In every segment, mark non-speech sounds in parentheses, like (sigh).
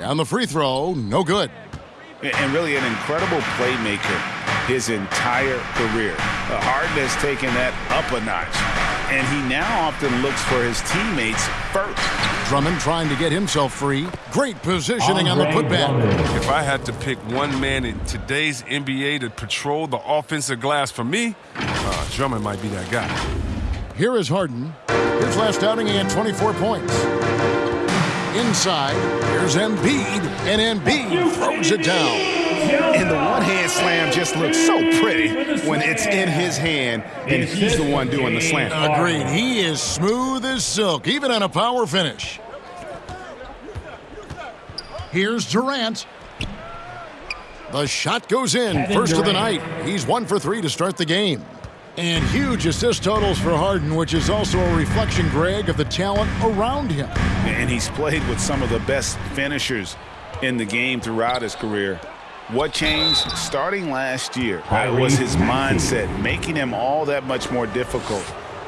And the free throw, no good. And really an incredible playmaker his entire career. Harden has taken that up a notch. And he now often looks for his teammates first. Drummond trying to get himself free. Great positioning on the putback. If I had to pick one man in today's NBA to patrol the offensive glass for me, uh, Drummond might be that guy. Here is Harden. His last outing, he had 24 points. Inside, here's Embiid, and Embiid throws it down. And the one-hand slam just looks so pretty when it's in his hand and he's the one doing the slam. Agreed. He is smooth as silk, even on a power finish. Here's Durant. The shot goes in. First of the night. He's one for three to start the game. And huge assist totals for Harden, which is also a reflection, Greg, of the talent around him. And he's played with some of the best finishers in the game throughout his career. What changed starting last year was his mindset, making him all that much more difficult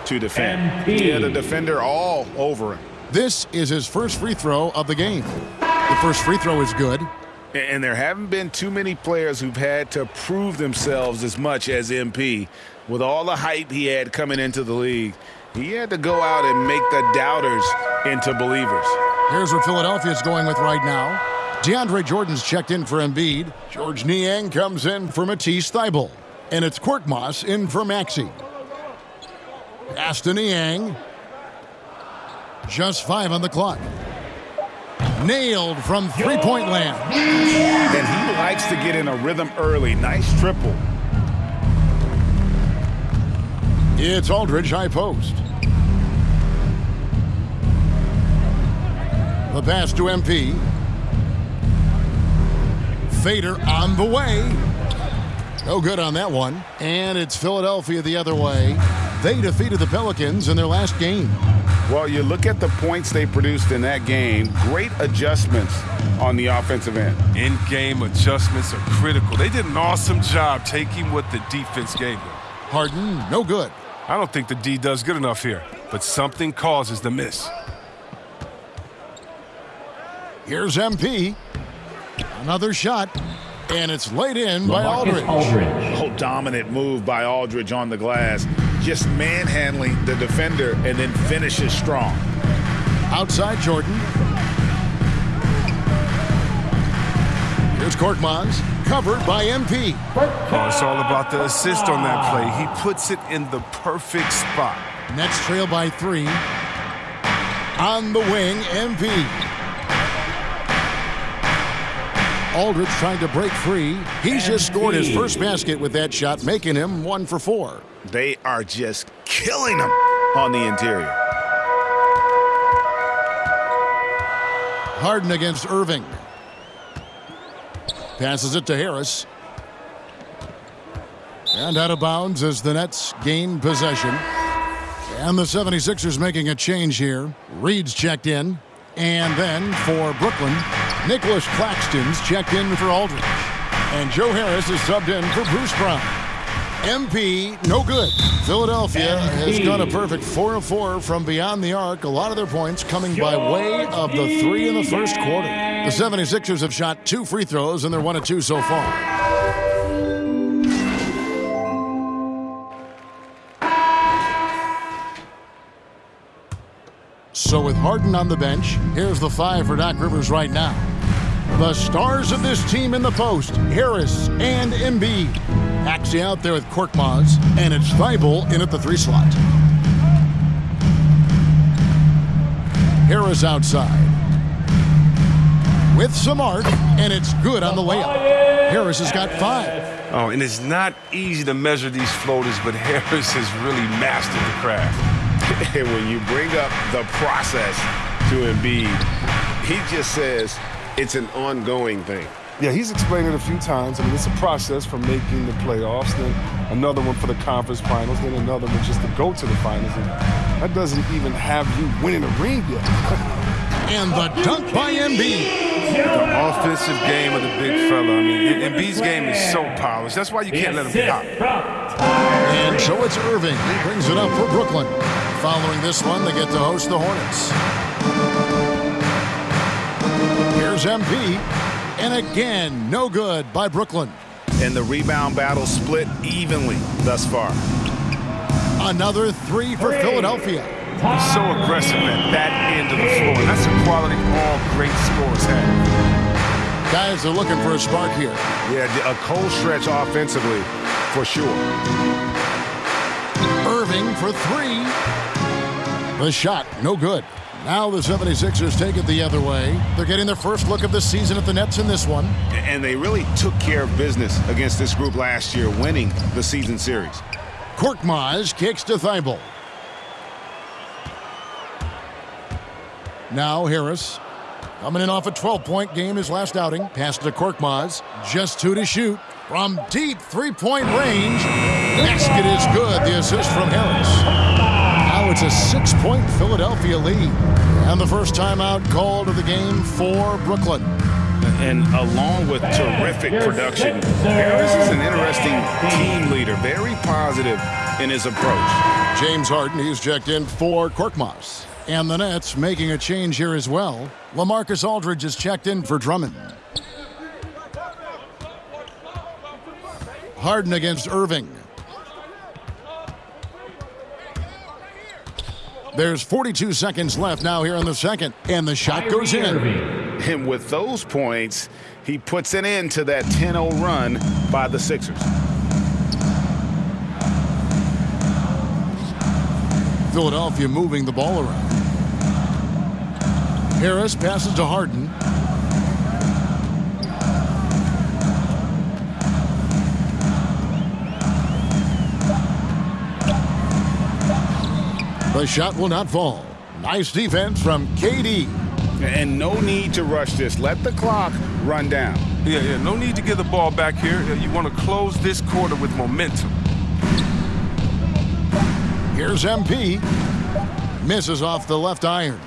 to defend. He had a defender all over him. This is his first free throw of the game. The first free throw is good. And there haven't been too many players who've had to prove themselves as much as MP. With all the hype he had coming into the league, he had to go out and make the doubters into believers. Here's what is going with right now. DeAndre Jordan's checked in for Embiid. George Niang comes in for Matisse Thybulle. And it's Korkmaz in for Maxey. Pass to Niang. Just five on the clock. Nailed from three-point land. And he likes to get in a rhythm early. Nice triple. It's Aldridge high post. The pass to MP. Fader on the way. No good on that one. And it's Philadelphia the other way. They defeated the Pelicans in their last game. Well, you look at the points they produced in that game. Great adjustments on the offensive end. In-game adjustments are critical. They did an awesome job taking what the defense gave them. Harden, no good. I don't think the D does good enough here, but something causes the miss. Here's MP. Another shot, and it's laid in by Aldridge. Aldridge. Oh, dominant move by Aldridge on the glass. Just manhandling the defender and then finishes strong. Outside Jordan. Here's Korkmaz, covered by MP. Oh, it's all about the assist on that play. He puts it in the perfect spot. Nets trail by three. On the wing, MP. Aldridge trying to break free. He's just scored his first basket with that shot, making him one for four. They are just killing him on the interior. Harden against Irving. Passes it to Harris. And out of bounds as the Nets gain possession. And the 76ers making a change here. Reed's checked in. And then for Brooklyn, Nicholas Claxton's checked in for Aldridge. And Joe Harris is subbed in for Bruce Brown. MP, no good. Philadelphia has done a perfect 4 of 4 from beyond the arc. A lot of their points coming by way of the three in the first quarter. The 76ers have shot two free throws, and they're 1 of 2 so far. So with Harden on the bench, here's the five for Doc Rivers right now. The stars of this team in the post, Harris and Embiid. Maxey out there with Korkmaz, and it's Thybulle in at the three slot. Harris outside. With some arc, and it's good on the layup. Oh, Harris has got five. Oh, and it's not easy to measure these floaters, but (laughs) Harris has really mastered the craft. (laughs) And when you bring up the process to Embiid, he just says it's an ongoing thing. Yeah, he's explained it a few times. I mean, it's a process from making the playoffs, then another one for the conference finals, then another one just to go to the finals. And that doesn't even have you winning a ring yet. (laughs) and the dunk by Embiid. The offensive game of the big fella. I mean, Embiid's game is so polished. That's why you can't let him pop. And so it's Irving. He brings it up for Brooklyn. Following this one, they get to host the Hornets. Here's Here's MP. And again, no good by Brooklyn. And the rebound battle split evenly thus far. Another three for Philadelphia. He's so aggressive at that end of the floor. And that's a quality all great scorers have. Guys are looking for a spark here. Yeah, a cold stretch offensively, for sure. Irving for three. The shot, no good. Now the 76ers take it the other way. They're getting their first look of the season at the Nets in this one. And they really took care of business against this group last year, winning the season series. Korkmaz kicks to Thybulle. Now Harris. Coming in off a 12-point game his last outing. Pass to Korkmaz. Just two to shoot. From deep three-point range. Basket is good. The assist from Harris. Now it's a six-point Philadelphia lead. And the first timeout called of the game for Brooklyn. And along with terrific production, Harris is an interesting team leader. Very positive in his approach. James Harden, he's checked in for Korkmaz. And the Nets making a change here as well. LaMarcus Aldridge is checked in for Drummond. Harden against Irving. There's 42 seconds left now here in the second, and the shot goes in. And with those points, he puts an end to that 10-0 run by the Sixers. Philadelphia moving the ball around. Harris passes to Harden. The shot will not fall. Nice defense from KD. And no need to rush this. Let the clock run down. Yeah, yeah, no need to get the ball back here. You want to close this quarter with momentum. Here's MP. Misses off the left iron.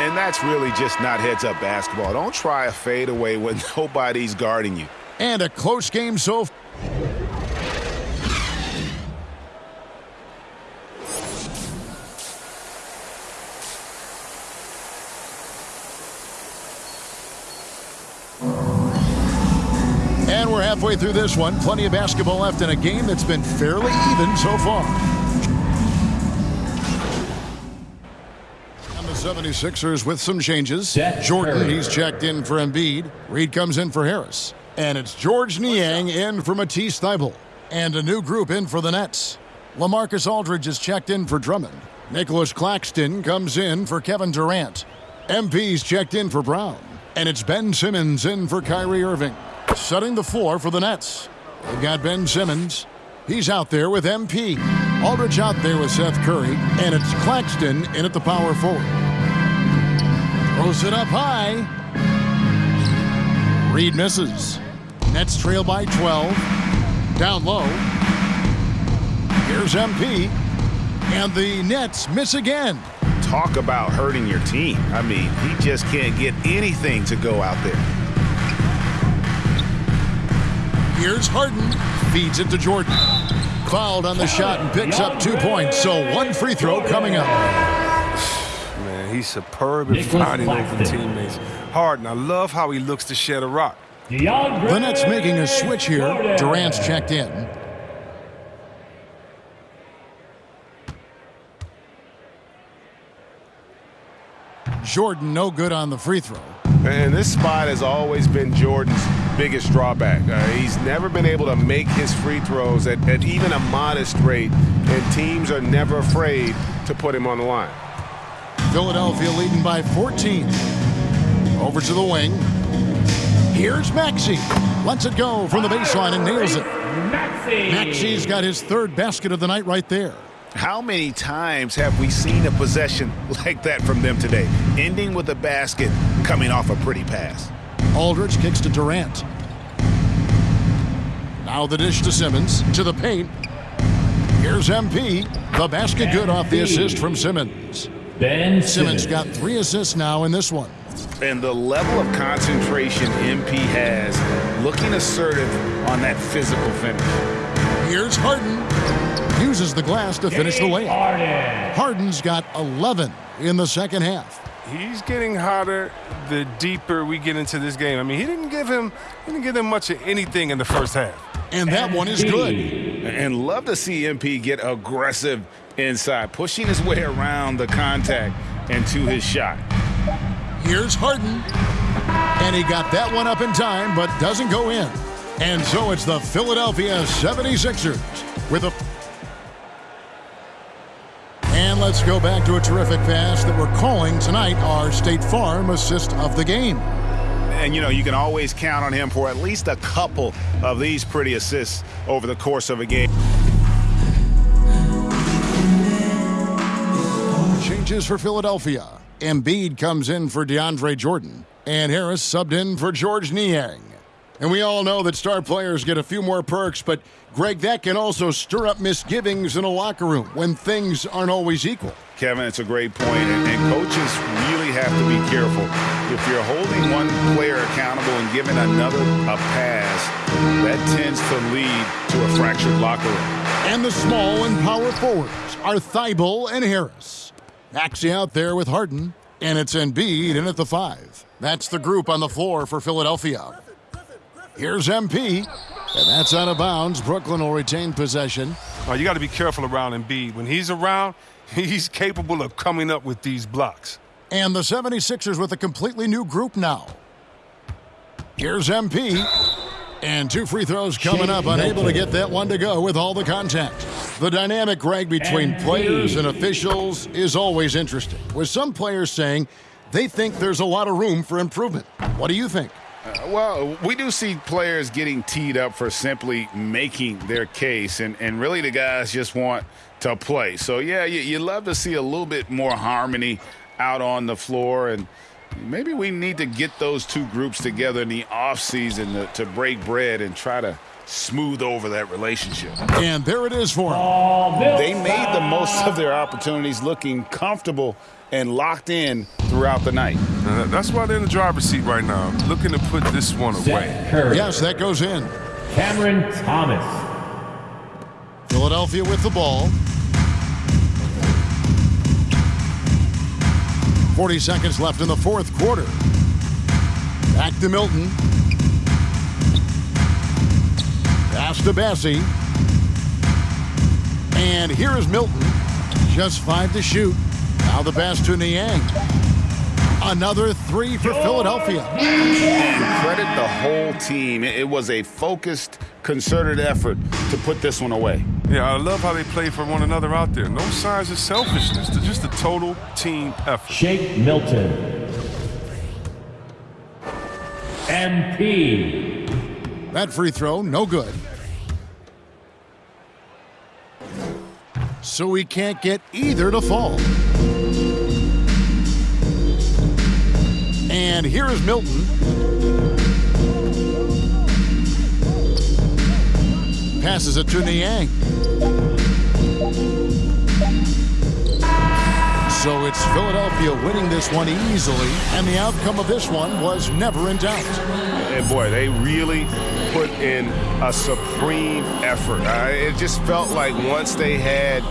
And that's really just not heads-up basketball. Don't try a fadeaway when (laughs) nobody's guarding you. And a close game so And we're halfway through this one. Plenty of basketball left in a game that's been fairly even so far. 76ers with some changes. Jordan, he's checked in for Embiid. Reed comes in for Harris. And it's George Niang in for Matisse Thybulle. And a new group in for the Nets. LaMarcus Aldridge is checked in for Drummond. Nicholas Claxton comes in for Kevin Durant. MP's checked in for Brown. And it's Ben Simmons in for Kyrie Irving. Setting the floor for the Nets. They've got Ben Simmons. He's out there with MP. Aldridge out there with Seth Curry. And it's Claxton in at the power forward. Throws it up high. Reed misses. Nets trail by 12. Down low. Here's MP. And the Nets miss again. Talk about hurting your team. I mean, he just can't get anything to go out there. Here's Harden. Feeds it to Jordan. Fouled on the shot and picks up two points. So one free throw coming up. Man, he's superb at finding open teammates. Harden, I love how he looks to shed a rock. The Nets making a switch here. Durant's checked in. Jordan no good on the free throw. And this spot has always been Jordan's biggest drawback. Uh, he's never been able to make his free throws at, at even a modest rate, and teams are never afraid to put him on the line. Philadelphia leading by 14. Over to the wing. Here's Maxey. Lets it go from the baseline and nails it. Maxey's got his third basket of the night right there. How many times have we seen a possession (laughs) like that from them today, ending with a basket coming off a pretty pass? Aldridge kicks to Durant. Now the dish to Simmons, to the paint. Here's MP. The basket good off the assist from Simmons. Ben Simmons got three assists now in this one. And the level of concentration MP has, looking assertive on that physical finish. Here's Harden. Uses the glass to finish the layup. Harden's got 11 in the second half. he's getting hotter the deeper we get into this game. I mean, he didn't give him he didn't give him much of anything in the first half. And that one is good. And love to see MP get aggressive inside, pushing his way around the contact and to his shot. Here's Harden. And he got that one up in time, but doesn't go in. And so it's the Philadelphia 76ers with a. And let's go back to a terrific pass that we're calling tonight our State Farm assist of the game. And, you know, you can always count on him for at least a couple of these pretty assists over the course of a game. Changes for Philadelphia. Embiid comes in for DeAndre Jordan, and Harris subbed in for George Niang. And we all know that star players get a few more perks, but Greg, that can also stir up misgivings in a locker room when things aren't always equal. Kevin, it's a great point, and, and coaches really have to be careful. If you're holding one player accountable and giving another a pass, that tends to lead to a fractured locker room. And the small and power forwards are Thybulle and Harris. Maxey out there with Harden, and it's Embiid in at the five. That's the group on the floor for Philadelphia. Here's MP, and that's out of bounds. Brooklyn will retain possession. Oh, you got to be careful around Embiid. When he's around, (laughs) he's capable of coming up with these blocks. And the 76ers with a completely new group now. Here's MP. And two free throws coming up, unable to get that one to go with all the contact. The dynamic, Greg, between players and officials is always interesting, with some players saying they think there's a lot of room for improvement. What do you think? Uh, well, we do see players getting teed up for simply making their case, and, and really the guys just want to play. So, yeah, you, you love to see a little bit more harmony out on the floor, and maybe we need to get those two groups together in the offseason to, to break bread and try to smooth over that relationship. And there it is for them. They made the most of their opportunities looking comfortable and locked in throughout the night. Uh, that's why they're in the driver's seat right now, looking to put this one away. Yes, that goes in. Cameron Thomas. Philadelphia with the ball. 40 seconds left in the fourth quarter. Back to Milton. Pass to Bessie. And here is Milton. Just five to shoot. Now the pass to Niang. Another three for Philadelphia. And credit the whole team. It was a focused, concerted effort to put this one away. Yeah, I love how they play for one another out there. No signs of selfishness. They're just a total team effort. Shake Milton. MP. That free throw, no good. So we can't get either to fall. And here is Milton. Passes it to Niang. So it's Philadelphia winning this one easily, and the outcome of this one was never in doubt. And boy, they really put in a supreme effort. Uh, it just felt like once they had